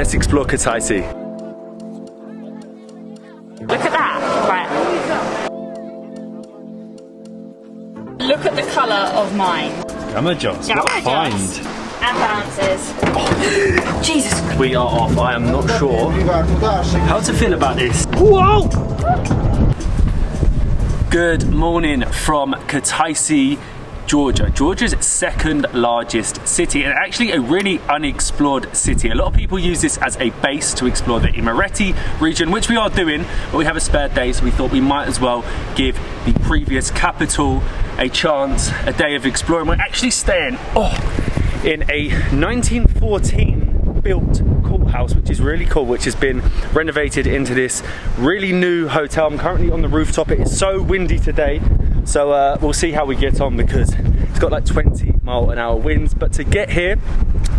let's explore Kutaisi. Look at that. Right. Look at the colour of mine. Gamma Joss, what a Gamma find. Joss. And bounces. Jesus We are off. I am not sure how to feel about this. Whoa! Good morning from Kutaisi, Georgia. Georgia's second largest city and actually a really unexplored city. A lot of people use this as a base to explore the Imereti region, which we are doing, but we have a spare day, so we thought we might as well give the previous capital a chance, a day of exploring. We're actually staying oh, in a 1914 built courthouse, which is really cool, which has been renovated into this really new hotel. I'm currently on the rooftop. It is so windy today, so uh, we'll see how we get on because it's got like 20 mile an hour winds. But to get here,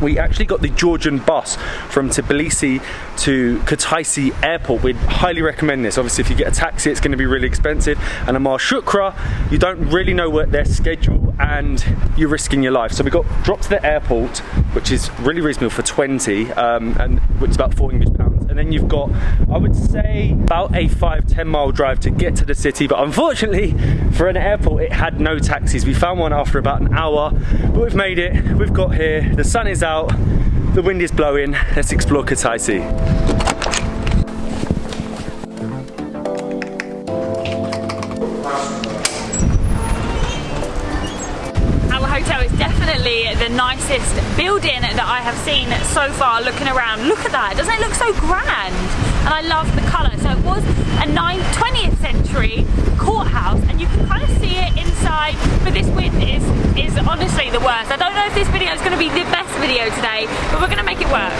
we actually got the Georgian bus from Tbilisi to Kutaisi airport. We'd highly recommend this. Obviously, if you get a taxi, it's going to be really expensive. And a Shukra, you don't really know what their schedule and you're risking your life. So we got dropped to the airport, which is really reasonable for 20, um, and which is about 4 English. And then you've got, I would say, about a 5 10 mile drive to get to the city. But unfortunately, for an airport, it had no taxis. We found one after about an hour, but we've made it. We've got here. The sun is out, the wind is blowing. Let's explore Kutaisi. The nicest building that I have seen so far looking around. Look at that, doesn't it look so grand? And I love the colour. So it was a 9th, 20th century courthouse and you can kind of see it inside, but this wind is, is honestly the worst. I don't know if this video is going to be the best video today, but we're going to make it work.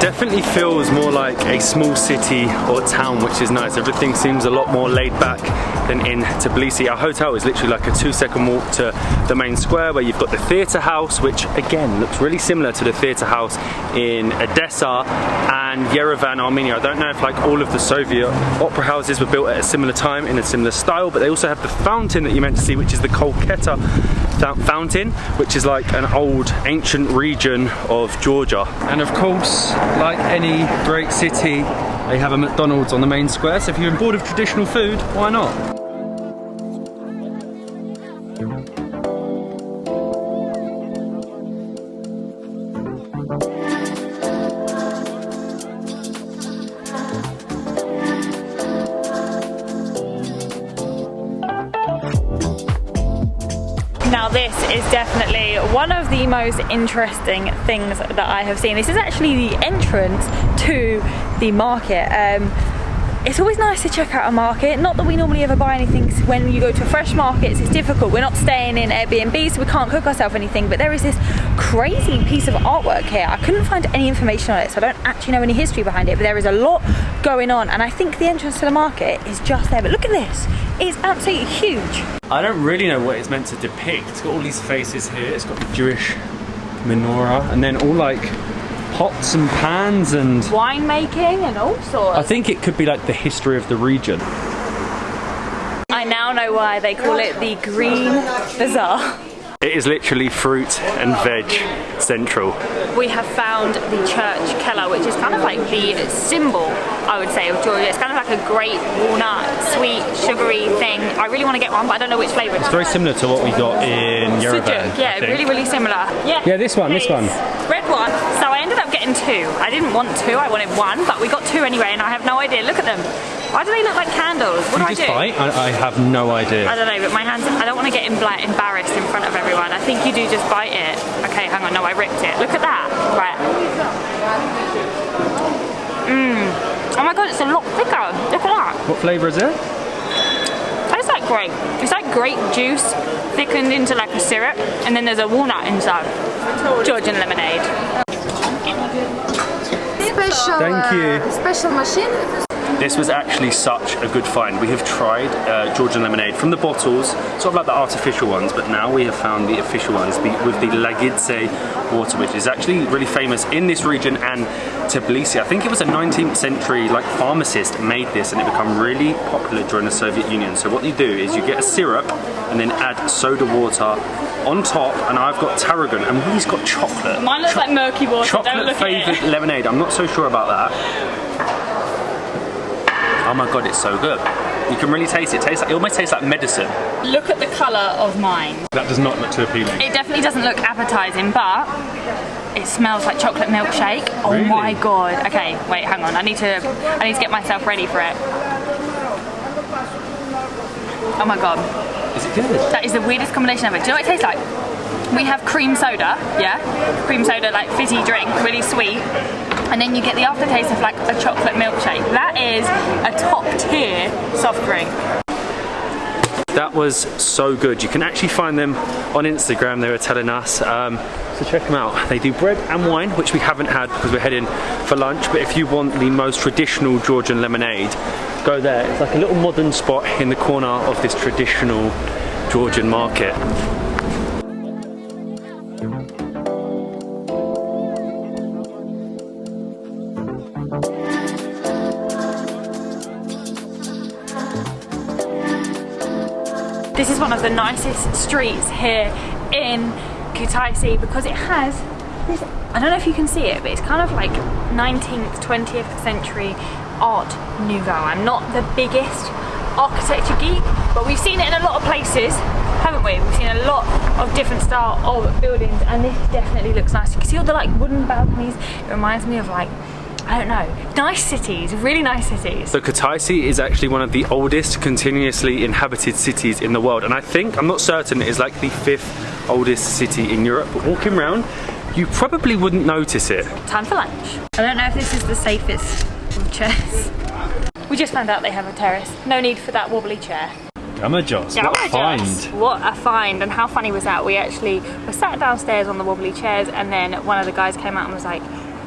Definitely feels more like a small city or town, which is nice. Everything seems a lot more laid back than in Tbilisi. Our hotel is literally like a two second walk to the main square where you've got the theatre house, which again looks really similar to the theatre house in Odessa and Yerevan, Armenia. I don't know if like all of the Soviet opera houses were built at a similar time in a similar style, but they also have the fountain that you meant to see, which is the Kolketa fountain, which is like an old ancient region of Georgia. And of course, like any great city, they have a McDonald's on the main square. So if you're bored of traditional food, why not? Now this is definitely one of the most interesting things that I have seen. This is actually the entrance to the market. Um, it's always nice to check out a market. Not that we normally ever buy anything when you go to fresh markets, it's difficult. We're not staying in Airbnb, so we can't cook ourselves anything. But there is this crazy piece of artwork here. I couldn't find any information on it, so I don't actually know any history behind it, but there is a lot going on. And I think the entrance to the market is just there. But look at this, it's absolutely huge. I don't really know what it's meant to depict. It's got all these faces here. It's got the Jewish menorah, and then all like pots and pans and. Winemaking and all sorts. I think it could be like the history of the region. I now know why they call it the Green Bazaar. It is literally fruit and veg central. We have found the church Keller, which is kind of like the symbol, I would say, of Georgia. It's kind of like a great walnut, sweet, sugary thing. I really want to get one, but I don't know which flavour. It's very similar to what we got in Yerevan. Sujuk, yeah, really, really similar. Yeah, Yeah, this one, this one. Red one. So I ended up getting two. I didn't want two, I wanted one, but we got two anyway, and I have no idea. Look at them. Why do they look like candles? What do I do? just bite? I, I have no idea. I don't know, but my hands, I don't want to get embarrassed in front of everyone. I think you do just bite it. Okay, hang on, no, I ripped it. Look at that. Right. Mmm. Oh my god, it's a lot thicker. Look at that. What flavour is it? Tastes like grape. It's like grape juice thickened into like a syrup, and then there's a walnut inside. Georgian lemonade. Special, Thank you. uh, special machine. This was actually such a good find. We have tried uh, Georgian lemonade from the bottles, sort of like the artificial ones, but now we have found the official ones with the Lagidze water, which is actually really famous in this region and Tbilisi. I think it was a 19th century like pharmacist made this and it became really popular during the Soviet Union. So what you do is you get a syrup and then add soda water on top and I've got tarragon and Willie's got chocolate. Mine looks Cho like murky water, Chocolate flavoured lemonade, I'm not so sure about that. Oh my god, it's so good. You can really taste it. it tastes like, it almost tastes like medicine. Look at the colour of mine. That does not look too appealing. It definitely doesn't look appetising, but it smells like chocolate milkshake. Oh really? my god. Okay, wait, hang on. I need to I need to get myself ready for it. Oh my god. Is it good? That is the weirdest combination ever. Do you know what it tastes like? We have cream soda, yeah? Cream soda, like fizzy drink, really sweet and then you get the aftertaste of like a chocolate milkshake. That is a top tier soft drink. That was so good. You can actually find them on Instagram, they were telling us. Um, so check them out. They do bread and wine, which we haven't had because we're heading for lunch. But if you want the most traditional Georgian lemonade, go there. It's like a little modern spot in the corner of this traditional Georgian market. This is one of the nicest streets here in Kutaisi because it has this, I don't know if you can see it, but it's kind of like 19th, 20th century art nouveau. I'm not the biggest architecture geek, but we've seen it in a lot of places, haven't we? We've seen a lot of different style of buildings and this definitely looks nice. You can see all the like wooden balconies. It reminds me of like I don't know, nice cities, really nice cities. So Kutaisi is actually one of the oldest continuously inhabited cities in the world and I think, I'm not certain, it is like the fifth oldest city in Europe, but walking around you probably wouldn't notice it. Time for lunch. I don't know if this is the safest of chairs. We just found out they have a terrace. No need for that wobbly chair. Gamajos, what a find. What a find, and how funny was that? We actually were sat downstairs on the wobbly chairs and then one of the guys came out and was like,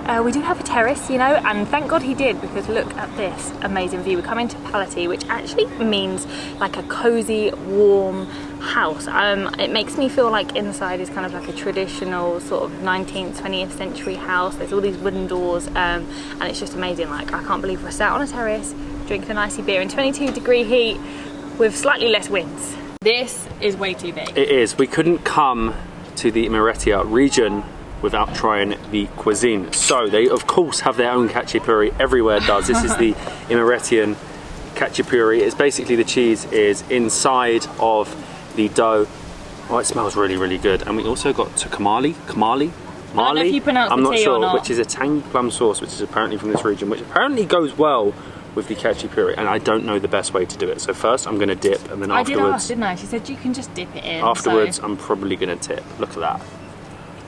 uh, we do have a terrace, you know, and thank God he did because look at this amazing view. We come into Palati, which actually means like a cozy, warm house. Um, it makes me feel like inside is kind of like a traditional sort of 19th, 20th century house. There's all these wooden doors um, and it's just amazing. Like I can't believe we're sat on a terrace drinking an icy beer in 22 degree heat with slightly less winds. This is way too big. It is. We couldn't come to the Imereti region without trying the cuisine. So they of course have their own khachapuri, everywhere does. This is the Imeretian khachapuri. It's basically the cheese is inside of the dough. Oh, it smells really, really good. And we also got to kamali, kamali, Mali, I'm not sure, which is a tangy plum sauce, which is apparently from this region, which apparently goes well with the khachapuri, and I don't know the best way to do it. So first I'm going to dip, and then I afterwards... I did ask, didn't I? She said you can just dip it in. Afterwards, so. I'm probably going to tip. Look at that.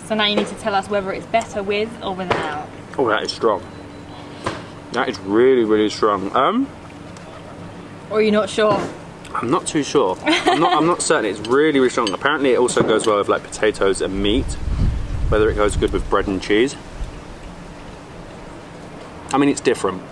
So now you need to tell us whether it's better with or without. Oh, that is strong. That is really, really strong. Um, or are you not sure? I'm not too sure. I'm not, I'm not certain. It's really, really strong. Apparently it also goes well with like potatoes and meat. Whether it goes good with bread and cheese. I mean, it's different.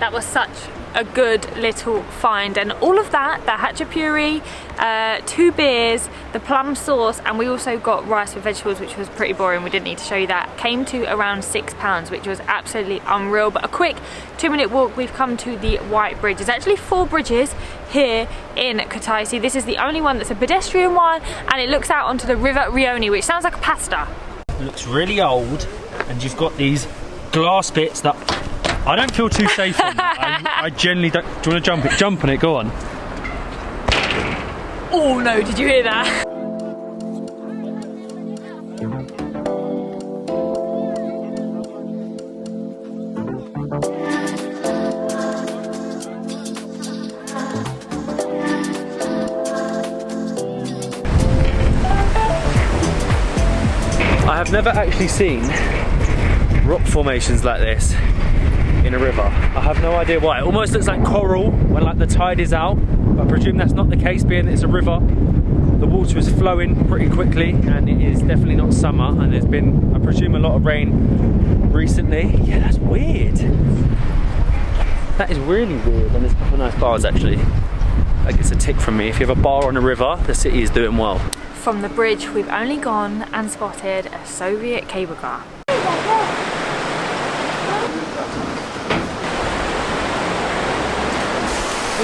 That was such a good little find and all of that, the khachapuri, uh, two beers, the plum sauce and we also got rice with vegetables which was pretty boring, we didn't need to show you that, came to around six pounds which was absolutely unreal but a quick two minute walk we've come to the White Bridge. There's actually four bridges here in Kutaisi. This is the only one that's a pedestrian one and it looks out onto the River Rioni which sounds like a pasta. It looks really old and you've got these glass bits that I don't feel too safe on that. I, I generally don't. Do you want to jump it? Jump on it, go on. Oh no, did you hear that? I have never actually seen rock formations like this in a river. I have no idea why. It almost looks like coral when like the tide is out. I presume that's not the case being that it's a river. The water is flowing pretty quickly and it is definitely not summer and there's been, I presume, a lot of rain recently. Yeah, that's weird. That is really weird, and there's a couple of nice bars actually. That gets a tick from me. If you have a bar on a river, the city is doing well. From the bridge, we've only gone and spotted a Soviet cable car.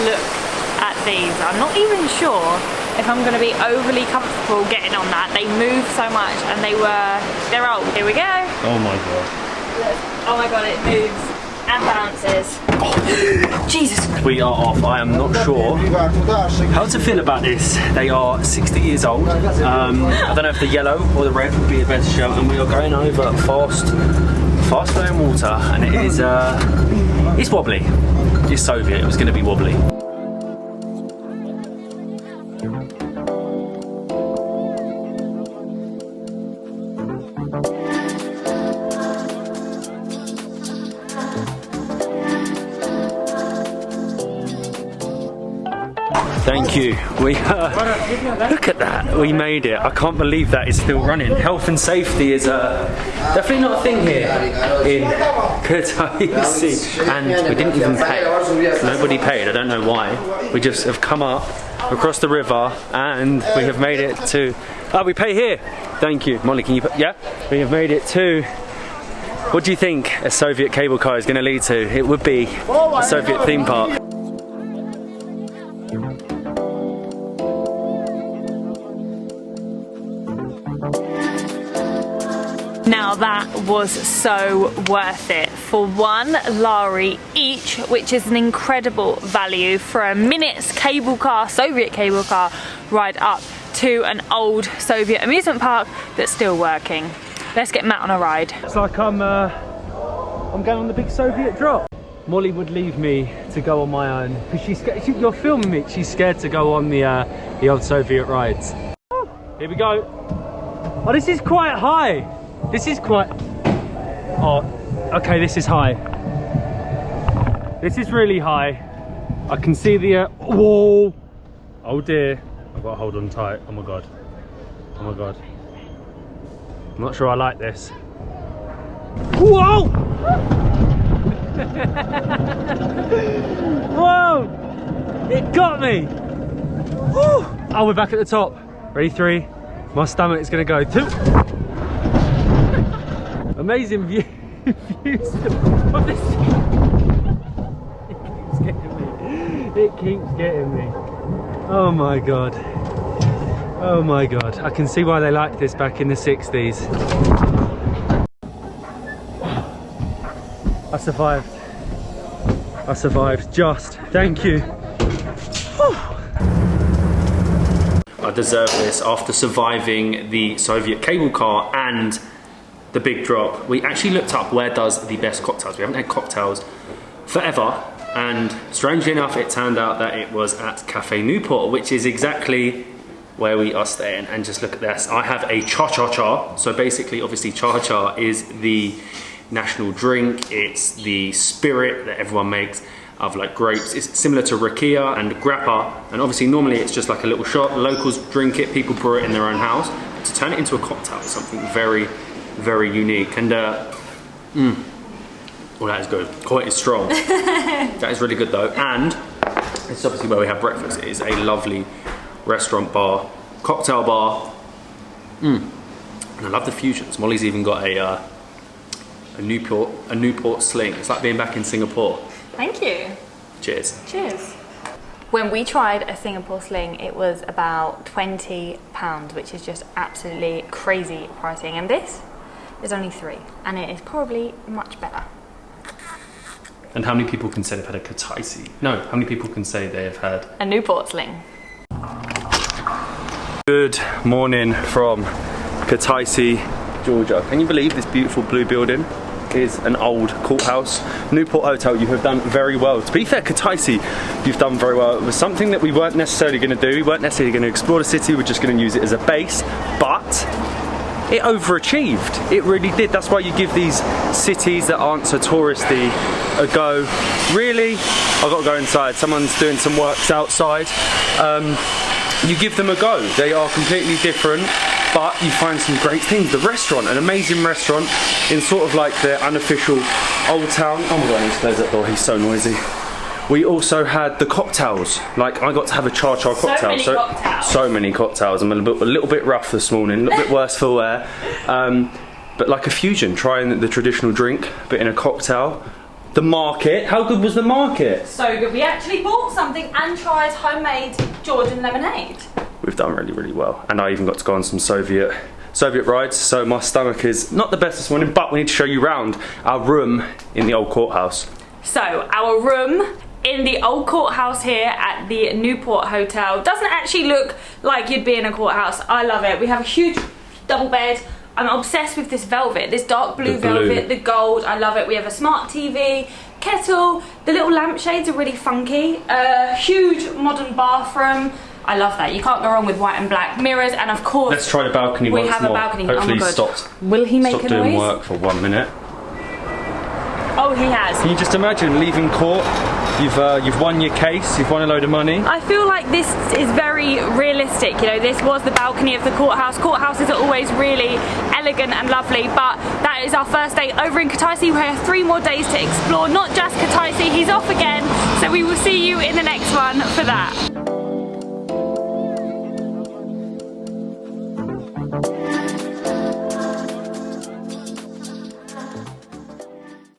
Look at these. I'm not even sure if I'm going to be overly comfortable getting on that. They move so much and they were, they're old. Here we go. Oh my god. Oh my god, it moves and bounces. Jesus. We are off. I am not sure how to feel about this. They are 60 years old. Um, I don't know if the yellow or the red would be a better show. And we are going over fast, fast flowing water, and it is, uh, it's wobbly. It's Soviet. It was going to be wobbly. Thank you. We uh, look at that. We made it. I can't believe that is still running. Health and safety is uh, definitely not a thing here in Kutaisi, and we didn't even pay. Nobody paid. I don't know why. We just have come up across the river and we have made it to. Oh, we pay here. Thank you, Molly. Can you? Put, yeah, we have made it to. What do you think a Soviet cable car is going to lead to? It would be a Soviet theme park. That was so worth it for one lari each, which is an incredible value for a minute's cable car, Soviet cable car ride up to an old Soviet amusement park that's still working. Let's get Matt on a ride. It's like I'm, uh, I'm going on the big Soviet drop. Molly would leave me to go on my own because she's scared. She, you're filming me. She's scared to go on the uh, the old Soviet rides. Here we go. Oh, this is quite high. This is quite. Oh, okay. This is high. This is really high. I can see the. Uh, whoa! Oh dear. I've got to hold on tight. Oh my god. Oh my god. I'm not sure I like this. Whoa! Whoa! It got me! Oh, we're back at the top. Ready, three. My stomach is gonna go two. Amazing view, views of this. It keeps getting me. It keeps getting me. Oh my god. Oh my god. I can see why they liked this back in the 60s. I survived. I survived. Just. Thank you. I deserve this after surviving the Soviet cable car and the big drop. We actually looked up where does the best cocktails. We haven't had cocktails forever. And strangely enough, it turned out that it was at Cafe Newport, which is exactly where we are staying. And just look at this. I have a cha-cha-cha. So basically, obviously, cha-cha is the national drink. It's the spirit that everyone makes of like grapes. It's similar to rakia and grappa. And obviously, normally it's just like a little shot. Locals drink it, people brew it in their own house. To turn it into a cocktail something very, very unique. And uh, mm, well, that is good. Quite as strong. that is really good though. And it's obviously where we have breakfast. It is a lovely restaurant bar, cocktail bar. Mm. And I love the fusions. Molly's even got a uh, a Newport a Newport sling. It's like being back in Singapore. Thank you. Cheers. Cheers. When we tried a Singapore sling, it was about £20, which is just absolutely crazy pricing. And this is only three, and it is probably much better. And how many people can say they've had a Kutaisi? No, how many people can say they have had A Newport sling. Good morning from Kutaisi, Georgia. Can you believe this beautiful blue building is an old courthouse? Newport Hotel, you have done very well. To be fair, Kutaisi, you've done very well. It was something that we weren't necessarily going to do. We weren't necessarily going to explore the city. We're just going to use it as a base. But it overachieved. It really did. That's why you give these cities that aren't so touristy a go. Really, I've got to go inside. Someone's doing some works outside. Um, you give them a go. They are completely different, but you find some great things. The restaurant, an amazing restaurant in sort of like the unofficial old town. Oh my god, I need to close that door. He's so noisy. We also had the cocktails. Like I got to have a char cha cocktail. So many cocktails. so many cocktails. I'm a little, bit, a little bit rough this morning, a little bit worse for wear. Um, but like a fusion, trying the traditional drink, but in a cocktail. The market. How good was the market? So good. We actually bought something and tried homemade Georgian lemonade. We've done really, really well. And I even got to go on some Soviet Soviet rides, so my stomach is not the best this morning, but we need to show you round our room in the old courthouse. So our room in the old courthouse here at the Newport Hotel doesn't actually look like you'd be in a courthouse. I love it. We have a huge double bed. I'm obsessed with this velvet, this dark blue, The blue. velvet, the gold. I love it. We have a smart TV, kettle. The little lampshades are really funky. A huge modern bathroom. I love that. You can't go wrong with white and black mirrors, and of course, Let's try the balcony we once have more. a balcony. Hopefully oh my god. stopped, Will he make stopped a doing noise? work for one minute. Oh, he has. Can you just imagine leaving court? You've uh, you've won your case. You've won a load of money. I feel like this is very realistic. You know, this was the balcony of the courthouse. Courthouses are always really elegant and lovely, but that is our first day over in Kutaisi. We have three more days to explore, not just Kutaisi, he's off again. So we will see you in the next one for that.